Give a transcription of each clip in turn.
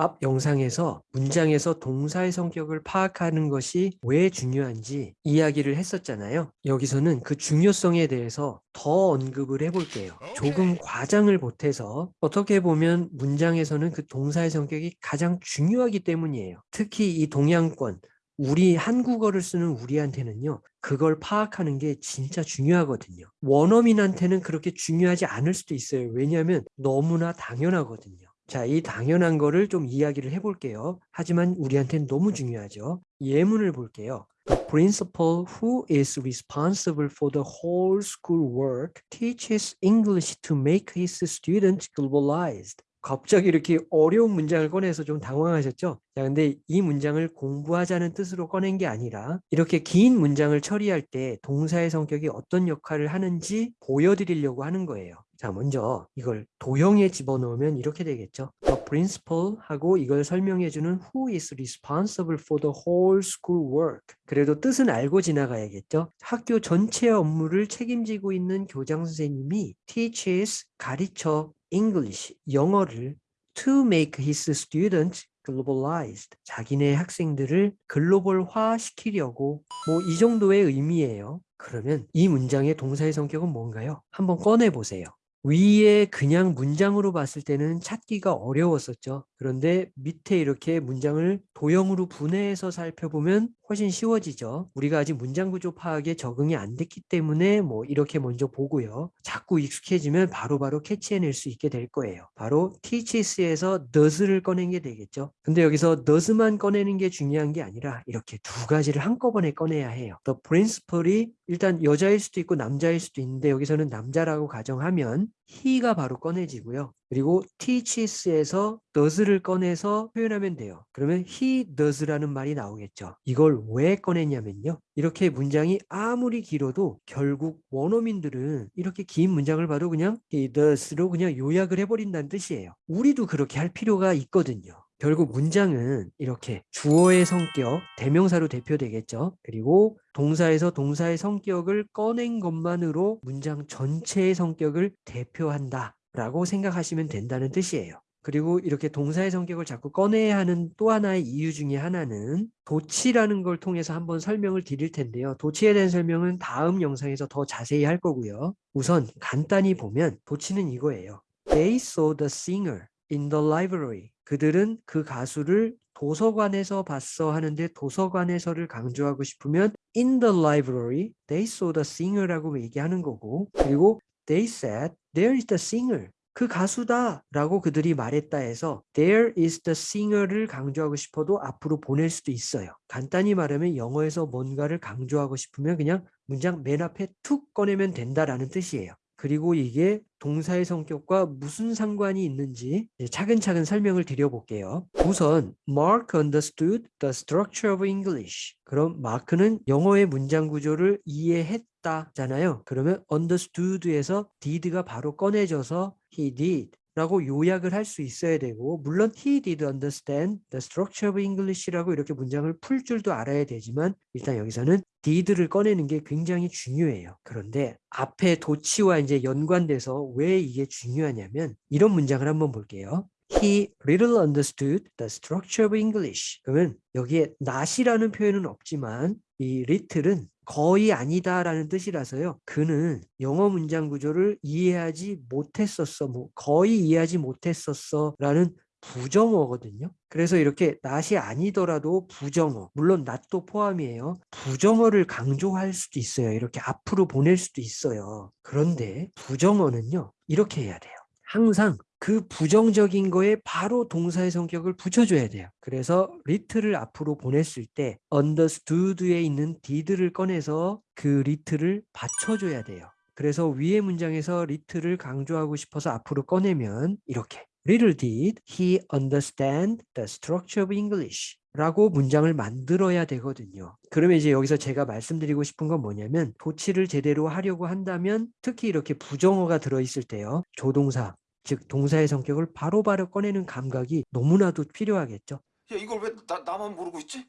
앞 영상에서 문장에서 동사의 성격을 파악하는 것이 왜 중요한지 이야기를 했었잖아요. 여기서는 그 중요성에 대해서 더 언급을 해볼게요. 조금 과장을 보태서 어떻게 보면 문장에서는 그 동사의 성격이 가장 중요하기 때문이에요. 특히 이 동양권, 우리 한국어를 쓰는 우리한테는요. 그걸 파악하는 게 진짜 중요하거든요. 원어민한테는 그렇게 중요하지 않을 수도 있어요. 왜냐하면 너무나 당연하거든요. 자, 이 당연한 거를 좀 이야기를 해볼게요. 하지만 우리한테는 너무 중요하죠. 예문을 볼게요. The principal who is responsible for the whole school work teaches English to make his students globalized. 갑자기 이렇게 어려운 문장을 꺼내서 좀 당황하셨죠? 자, 근데 이 문장을 공부하자는 뜻으로 꺼낸 게 아니라 이렇게 긴 문장을 처리할 때 동사의 성격이 어떤 역할을 하는지 보여드리려고 하는 거예요. 자, 먼저 이걸 도형에 집어넣으면 이렇게 되겠죠. The principal 하고 이걸 설명해주는 who is responsible for the whole school work. 그래도 뜻은 알고 지나가야겠죠. 학교 전체 업무를 책임지고 있는 교장 선생님이 teaches 가르쳐 English, 영어를 to make his students globalized. 자기네 학생들을 글로벌화 시키려고 뭐 이 정도의 의미예요. 그러면 이 문장의 동사의 성격은 뭔가요? 한번 꺼내 보세요. 위에 그냥 문장으로 봤을 때는 찾기가 어려웠었죠. 그런데 밑에 이렇게 문장을 도형으로 분해해서 살펴보면 훨씬 쉬워지죠. 우리가 아직 문장 구조 파악에 적응이 안 됐기 때문에 뭐 이렇게 먼저 보고요. 자꾸 익숙해지면 바로바로 바로 캐치해낼 수 있게 될 거예요. 바로 teaches에서 does를 꺼낸 게 되겠죠. 근데 여기서 does만 꺼내는 게 중요한 게 아니라 이렇게 두 가지를 한꺼번에 꺼내야 해요. The principal이 일단 여자일 수도 있고 남자일 수도 있는데 여기서는 남자라고 가정하면 he가 바로 꺼내지고요. 그리고 teaches에서 does를 꺼내서 표현하면 돼요. 그러면 he does라는 말이 나오겠죠. 이걸 왜 꺼냈냐면요. 이렇게 문장이 아무리 길어도 결국 원어민들은 이렇게 긴 문장을 봐도 그냥 he does로 그냥 요약을 해버린다는 뜻이에요. 우리도 그렇게 할 필요가 있거든요. 결국 문장은 이렇게 주어의 성격, 대명사로 대표되겠죠. 그리고 동사에서 동사의 성격을 꺼낸 것만으로 문장 전체의 성격을 대표한다. 라고 생각하시면 된다는 뜻이에요. 그리고 이렇게 동사의 성격을 자꾸 꺼내야 하는 또 하나의 이유 중에 하나는 도치라는 걸 통해서 한번 설명을 드릴 텐데요. 도치에 대한 설명은 다음 영상에서 더 자세히 할 거고요. 우선 간단히 보면 도치는 이거예요. They saw the singer in the library. 그들은 그 가수를 도서관에서 봤어 하는데 도서관에서를 강조하고 싶으면 in the library they saw the singer라고 얘기하는 거고 그리고 they said there is the singer 그 가수다 라고 그들이 말했다 해서 there is the singer를 강조하고 싶어도 앞으로 보낼 수도 있어요. 간단히 말하면 영어에서 뭔가를 강조하고 싶으면 그냥 문장 맨 앞에 툭 꺼내면 된다라는 뜻이에요. 그리고 이게 동사의 성격과 무슨 상관이 있는지 차근차근 설명을 드려볼게요. 우선 Mark understood the structure of English. 그럼 마크는 영어의 문장 구조를 이해했다잖아요. 그러면 understood에서 did가 바로 꺼내져서 he did. 라고 요약을 할 수 있어야 되고 물론 he did understand the structure of English라고 이렇게 문장을 풀 줄도 알아야 되지만 일단 여기서는 did를 꺼내는 게 굉장히 중요해요. 그런데 앞에 도치와 이제 연관돼서 왜 이게 중요하냐면 이런 문장을 한번 볼게요. He little understood the structure of English. 그러면 여기에 not이라는 표현은 없지만 이 little은 거의 아니다라는 뜻이라서요. 그는 영어 문장 구조를 이해하지 못했었어. 뭐 거의 이해하지 못했었어 라는 부정어거든요. 그래서 이렇게 낫이 아니더라도 부정어, 물론 not도 포함이에요. 부정어를 강조할 수도 있어요. 이렇게 앞으로 보낼 수도 있어요. 그런데 부정어는요. 이렇게 해야 돼요. 항상 그 부정적인 거에 바로 동사의 성격을 붙여줘야 돼요. 그래서 little을 앞으로 보냈을 때 understood에 있는 did를 꺼내서 그 little을 받쳐줘야 돼요. 그래서 위의 문장에서 리트를 강조하고 싶어서 앞으로 꺼내면 이렇게 Little did he understand the structure of English 라고 문장을 만들어야 되거든요. 그러면 이제 여기서 제가 말씀드리고 싶은 건 뭐냐면 도치를 제대로 하려고 한다면 특히 이렇게 부정어가 들어있을 때요. 조동사, 즉 동사의 성격을 바로바로 바로 꺼내는 감각이 너무나도 필요하겠죠. 야 이걸 왜 나, 나만 모르고 있지?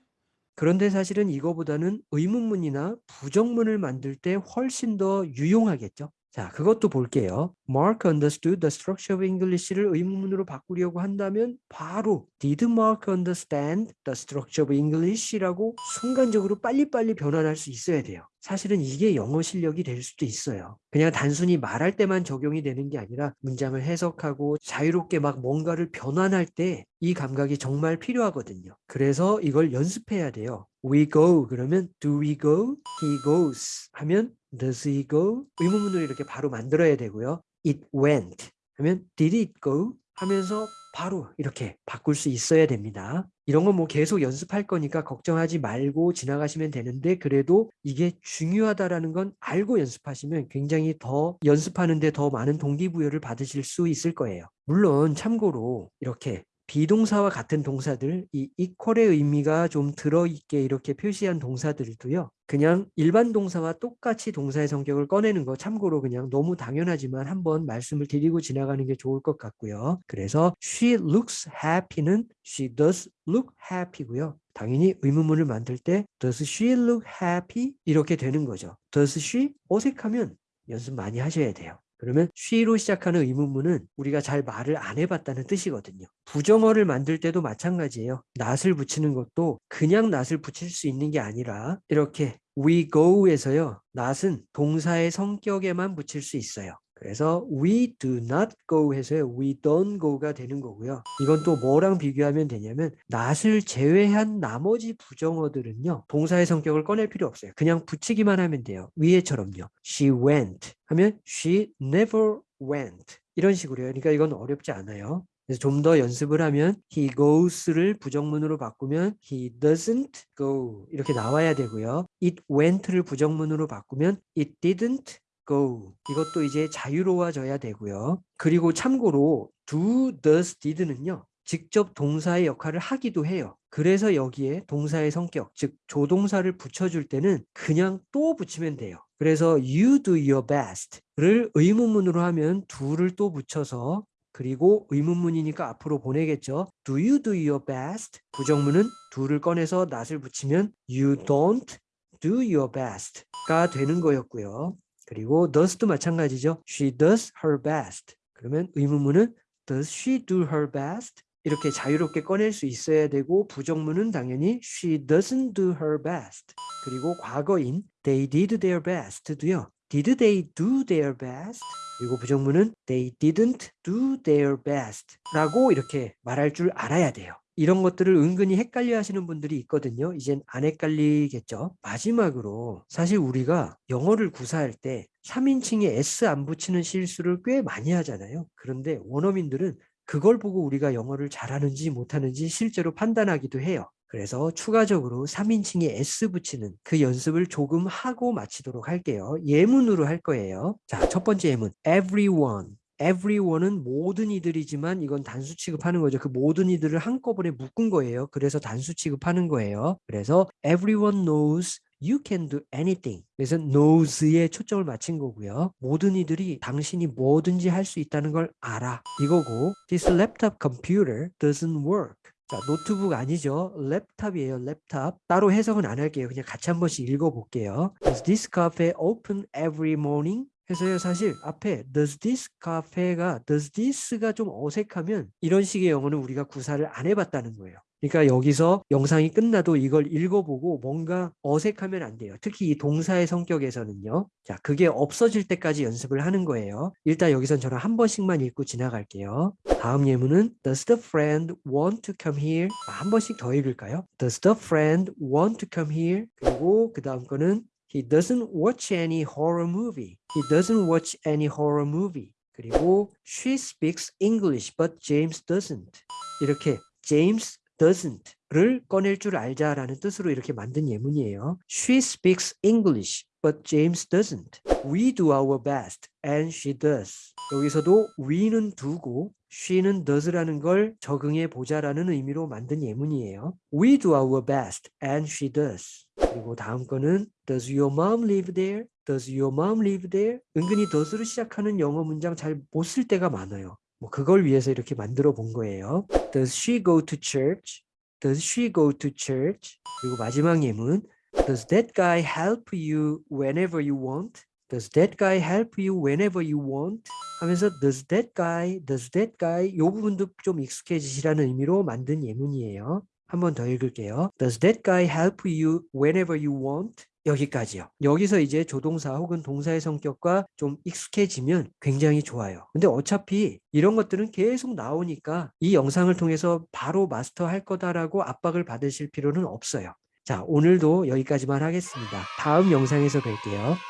그런데 사실은 이거보다는 의문문이나 부정문을 만들 때 훨씬 더 유용하겠죠. 자, 그것도 볼게요. Mark understood the structure of English를 의문문으로 바꾸려고 한다면 바로 Did Mark understand the structure of English라고 순간적으로 빨리빨리 변환할 수 있어야 돼요. 사실은 이게 영어 실력이 될 수도 있어요. 그냥 단순히 말할 때만 적용이 되는 게 아니라 문장을 해석하고 자유롭게 막 뭔가를 변환할 때 이 감각이 정말 필요하거든요. 그래서 이걸 연습해야 돼요. We go 그러면 do we go? He goes 하면 does he go? 의문문으로 이렇게 바로 만들어야 되고요. It went 하면 did it go? 하면서 바로 이렇게 바꿀 수 있어야 됩니다. 이런 건 뭐 계속 연습할 거니까 걱정하지 말고 지나가시면 되는데 그래도 이게 중요하다라는 건 알고 연습하시면 굉장히 더 연습하는데 더 많은 동기부여를 받으실 수 있을 거예요. 물론 참고로 이렇게 비동사와 같은 동사들, 이 equal의 의미가 좀 들어있게 이렇게 표시한 동사들도요. 그냥 일반 동사와 똑같이 동사의 성격을 꺼내는 거 참고로 그냥 너무 당연하지만 한번 말씀을 드리고 지나가는 게 좋을 것 같고요. 그래서 she looks happy는 she does look happy고요. 당연히 의문문을 만들 때 does she look happy 이렇게 되는 거죠. does she 어색하면 연습 많이 하셔야 돼요. 그러면 she로 시작하는 의문문은 우리가 잘 말을 안 해봤다는 뜻이거든요. 부정어를 만들 때도 마찬가지예요. not을 붙이는 것도 그냥 not을 붙일 수 있는 게 아니라 이렇게 we go에서요. not은 동사의 성격에만 붙일 수 있어요. 그래서 we do not go 해서요. we don't go가 되는 거고요. 이건 또 뭐랑 비교하면 되냐면 not을 제외한 나머지 부정어들은요. 동사의 성격을 꺼낼 필요 없어요. 그냥 붙이기만 하면 돼요. 위에처럼요. she went 하면 she never went 이런 식으로요. 그러니까 이건 어렵지 않아요. 그래서 좀 더 연습을 하면 he goes를 부정문으로 바꾸면 he doesn't go 이렇게 나와야 되고요. it went를 부정문으로 바꾸면 it didn't go 이것도 이제 자유로워져야 되고요. 그리고 참고로 do, does, did는요. 직접 동사의 역할을 하기도 해요. 그래서 여기에 동사의 성격, 즉 조동사를 붙여줄 때는 그냥 또 붙이면 돼요. 그래서 you do your best를 의문문으로 하면 do를 또 붙여서 그리고 의문문이니까 앞으로 보내겠죠. Do you do your best? 부정문은 do를 꺼내서 not을 붙이면 you don't do your best가 되는 거였고요. 그리고 does도 마찬가지죠. She does her best. 그러면 의문문은 does she do her best? 이렇게 자유롭게 꺼낼 수 있어야 되고 부정문은 당연히 she doesn't do her best. 그리고 과거인 they did their best도요. Did they do their best? 그리고 부정문은 they didn't do their best 라고 이렇게 말할 줄 알아야 돼요. 이런 것들을 은근히 헷갈려 하시는 분들이 있거든요. 이젠 안 헷갈리겠죠. 마지막으로 사실 우리가 영어를 구사할 때 3인칭에 S 안 붙이는 실수를 꽤 많이 하잖아요. 그런데 원어민들은 그걸 보고 우리가 영어를 잘하는지 못하는지 실제로 판단하기도 해요. 그래서 추가적으로 3인칭에 S 붙이는 그 연습을 조금 하고 마치도록 할게요. 예문으로 할 거예요. 자, 첫 번째 예문. Everyone. Everyone은 모든 이들이지만 이건 단수 취급하는 거죠. 그 모든 이들을 한꺼번에 묶은 거예요. 그래서 단수 취급하는 거예요. 그래서 everyone knows you can do anything. 그래서 knows에 초점을 맞춘 거고요. 모든 이들이 당신이 뭐든지 할 수 있다는 걸 알아. 이거고 this laptop computer doesn't work. 자, 노트북 아니죠. laptop이에요. laptop. 따로 해석은 안 할게요. 그냥 같이 한 번씩 읽어볼게요. This cafe open every morning? 해서요 사실 앞에 does this cafe가 does this가 좀 어색하면 이런 식의 영어는 우리가 구사를 안 해봤다는 거예요. 그러니까 여기서 영상이 끝나도 이걸 읽어보고 뭔가 어색하면 안 돼요. 특히 이 동사의 성격에서는요. 자, 그게 없어질 때까지 연습을 하는 거예요. 일단 여기선 저는 한 번씩만 읽고 지나갈게요. 다음 예문은 Does the friend want to come here? 아, 한 번씩 더 읽을까요? Does the friend want to come here? 그리고 그 다음 거는 He doesn't watch any horror movie. He doesn't watch any horror movie. 그리고 she speaks English but James doesn't. 이렇게 James doesn't를 꺼낼 줄 알자라는 뜻으로 이렇게 만든 예문이에요. She speaks English but James doesn't. We do our best and she does. 여기서도 we는 두고 she는 does라는 걸 적응해 보자라는 의미로 만든 예문이에요. We do our best and she does. 그리고 다음 거는 Does your mom live there? Does your mom live there? 은근히 does로 시작하는 영어 문장 잘 못 쓸 때가 많아요. 뭐 그걸 위해서 이렇게 만들어 본 거예요. Does she go to church? Does she go to church? 그리고 마지막 예문 Does that guy help you whenever you want? Does that guy help you whenever you want? 하면서 does that guy, does that guy 요 부분도 좀 익숙해지시라는 의미로 만든 예문이에요. 한 번 더 읽을게요. Does that guy help you whenever you want? 여기까지요. 여기서 이제 조동사 혹은 동사의 성격과 좀 익숙해지면 굉장히 좋아요. 근데 어차피 이런 것들은 계속 나오니까 이 영상을 통해서 바로 마스터할 거다라고 압박을 받으실 필요는 없어요. 자, 오늘도 여기까지만 하겠습니다. 다음 영상에서 뵐게요.